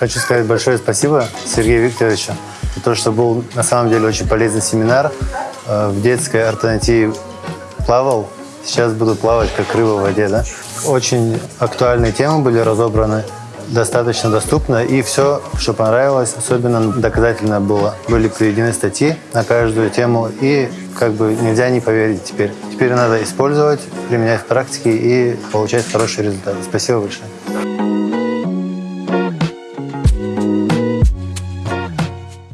Хочу сказать большое спасибо Сергею Викторовичу за то, что был на самом деле очень полезный семинар. Э, в детской ортодонтии плавал, сейчас буду плавать как рыба в воде. Да? Очень актуальные темы были разобраны, достаточно доступно. И все, что понравилось, особенно доказательно было. Были приведены статьи на каждую тему, и как бы нельзя не поверить теперь. Теперь надо использовать, применять в практике и получать хорошие результаты. Спасибо большое.